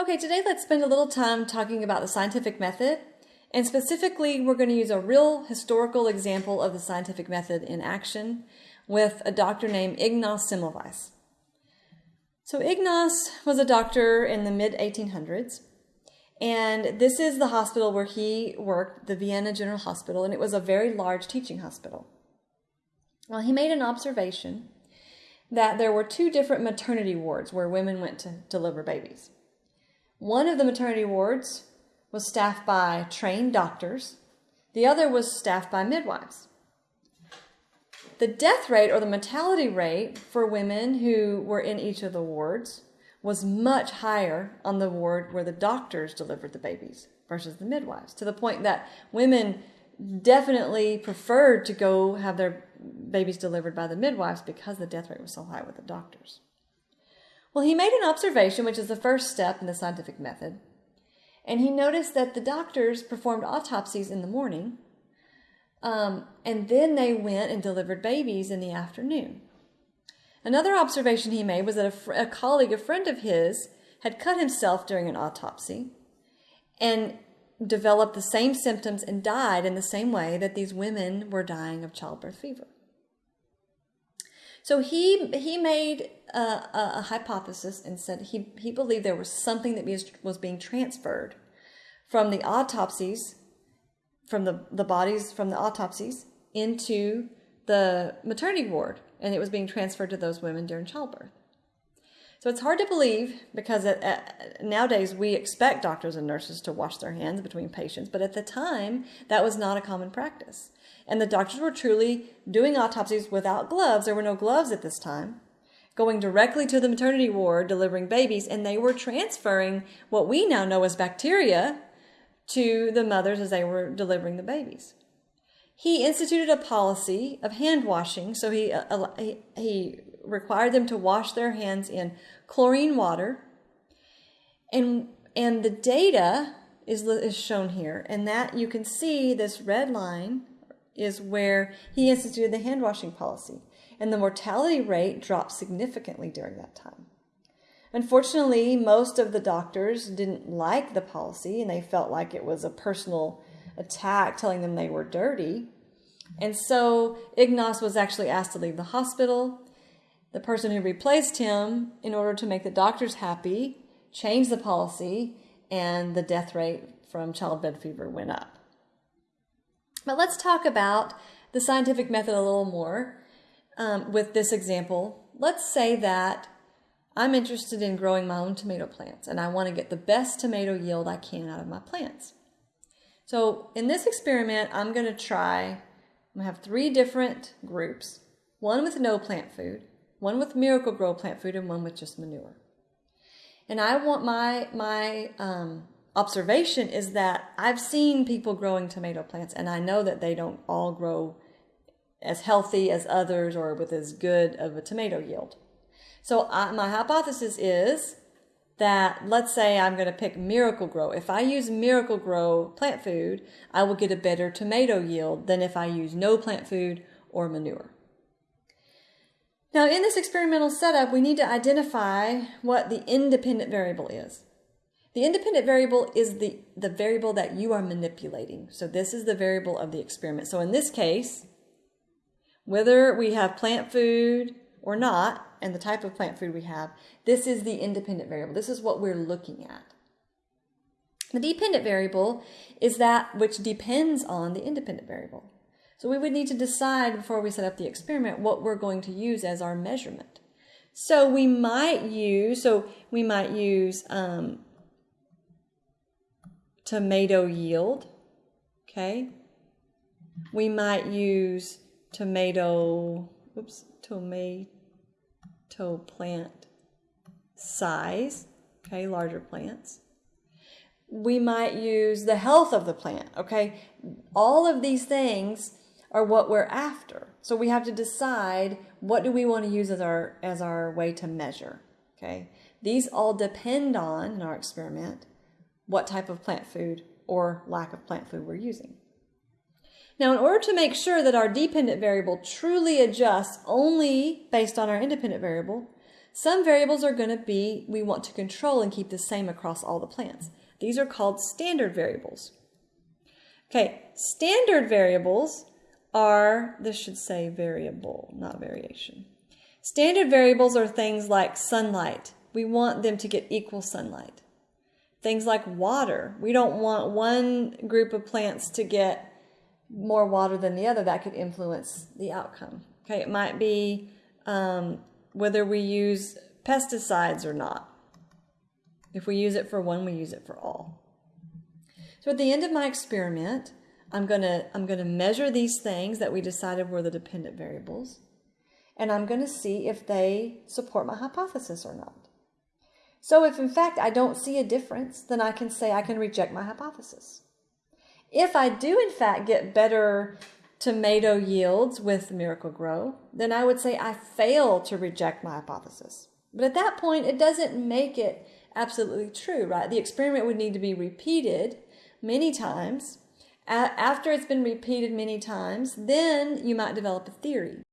Okay, today let's spend a little time talking about the scientific method. And specifically, we're going to use a real historical example of the scientific method in action with a doctor named Ignaz Semmelweis. So, Ignaz was a doctor in the mid 1800s, and this is the hospital where he worked, the Vienna General Hospital, and it was a very large teaching hospital. Well, he made an observation that there were two different maternity wards where women went to deliver babies. One of the maternity wards was staffed by trained doctors, the other was staffed by midwives. The death rate or the mortality rate for women who were in each of the wards was much higher on the ward where the doctors delivered the babies versus the midwives, to the point that women definitely preferred to go have their babies delivered by the midwives because the death rate was so high with the doctors. Well, he made an observation, which is the first step in the scientific method, and he noticed that the doctors performed autopsies in the morning, um, and then they went and delivered babies in the afternoon. Another observation he made was that a, fr- a colleague, a friend of his, had cut himself during an autopsy and developed the same symptoms and died in the same way that these women were dying of childbirth fever. So he he made a, a, a, hypothesis and said he he believed there was something that was, was being transferred from the autopsies, from the, the bodies from the autopsies into the maternity ward, and it was being transferred to those women during childbirth. So it's hard to believe because it, uh, nowadays we expect doctors and nurses to wash their hands between patients, but at the time that was not a common practice. And the doctors were truly doing autopsies without gloves. There were no gloves at this time. Going directly to the maternity ward, delivering babies, and they were transferring what we now know as bacteria to the mothers as they were delivering the babies. He instituted a policy of hand washing, so he, uh, he, he required them to wash their hands in chlorine water. And, and the data is, is shown here, and that you can see this red line is where he instituted the hand washing policy, and the mortality rate dropped significantly during that time. Unfortunately, most of the doctors didn't like the policy and they felt like it was a personal attack telling them they were dirty. And so Ignaz was actually asked to leave the hospital the person who replaced him, in order to make the doctors happy, changed the policy, and the death rate from childbed fever went up. But let's talk about the scientific method a little more um, with this example. Let's say that I'm interested in growing my own tomato plants and I want to get the best tomato yield I can out of my plants. So in this experiment, I'm going to try, I'm going to have three different groups, one with no plant food, one with Miracle-Gro plant food and one with just manure. And I want my my um, observation is that I've seen people growing tomato plants, and I know that they don't all grow as healthy as others or with as good of a tomato yield. So I, my hypothesis is that let's say I'm going to pick Miracle-Gro If I use Miracle-Gro plant food, I will get a better tomato yield than if I use no plant food or manure. Now, in this experimental setup, we need to identify what the independent variable is. The independent variable is the, the variable that you are manipulating. So this is the variable of the experiment. So in this case, whether we have plant food or not, and the type of plant food we have, this is the independent variable. This is what we're looking at. The dependent variable is that which depends on the independent variable. So we would need to decide before we set up the experiment what we're going to use as our measurement. So we might use, so we might use um, tomato yield, okay? We might use tomato, oops, tomato plant size, okay, larger plants. We might use the health of the plant, okay? All of these things are what we're after. So we have to decide what do we want to use as our as our way to measure. Okay. These all depend on in our experiment what type of plant food or lack of plant food we're using. Now, in order to make sure that our dependent variable truly adjusts only based on our independent variable, Some variables are going to be we want to control and keep the same across all the plants. These are called standard variables. Okay, standard variables are, this should say variable, not variation. Standard variables are things like sunlight. We want them to get equal sunlight. Things like water. We don't want one group of plants to get more water than the other. That could influence the outcome. Okay, it might be um, whether we use pesticides or not. If we use it for one, we use it for all. So at the end of my experiment, I'm going to I'm going to measure these things that we decided were the dependent variables, and I'm going to see if they support my hypothesis or not. So if in fact I don't see a difference, then I can say I can reject my hypothesis. If I do in fact get better tomato yields with Miracle-Gro, then I would say I fail to reject my hypothesis. But at that point, it doesn't make it absolutely true, right? The experiment would need to be repeated many times. After it's been repeated many times, then you might develop a theory.